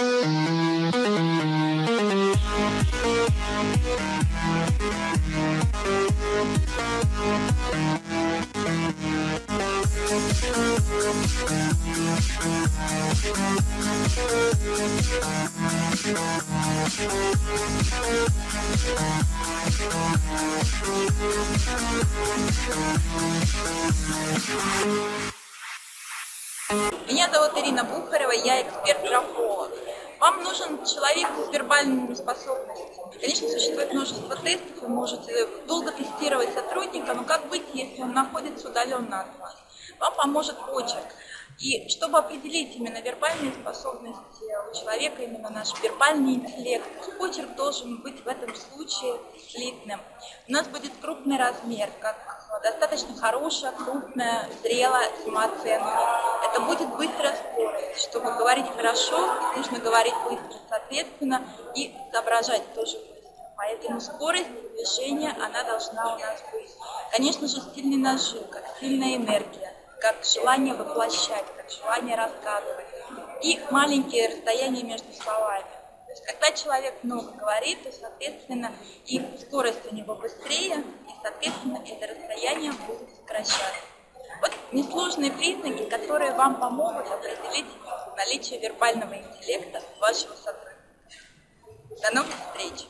We'll Меня зовут Ирина Бухарева, я эксперт-графолог. Вам нужен человек с вербальными способностями. Конечно, существует множество тестов, вы можете долго тестировать сотрудника, но как быть, если он находится удаленно от вас? Вам поможет почерк. И чтобы определить именно вербальные способности у человека, именно наш вербальный интеллект, почерк должен быть в этом случае слитным. У нас будет крупный размер, как достаточно хорошая, крупная, зрелая самооценка. Это будет быстрая скорость. Чтобы говорить хорошо, нужно говорить быстро, соответственно, и соображать тоже быстро. Поэтому скорость движения, она должна у нас быть. Конечно же, стильный нажим, как сильная энергия как желание воплощать, как желание рассказывать. И маленькие расстояния между словами. То есть, когда человек много говорит, то, соответственно, и скорость у него быстрее, и, соответственно, это расстояние будет сокращаться. Несложные признаки, которые вам помогут определить наличие вербального интеллекта вашего сотрудника. До новых встреч!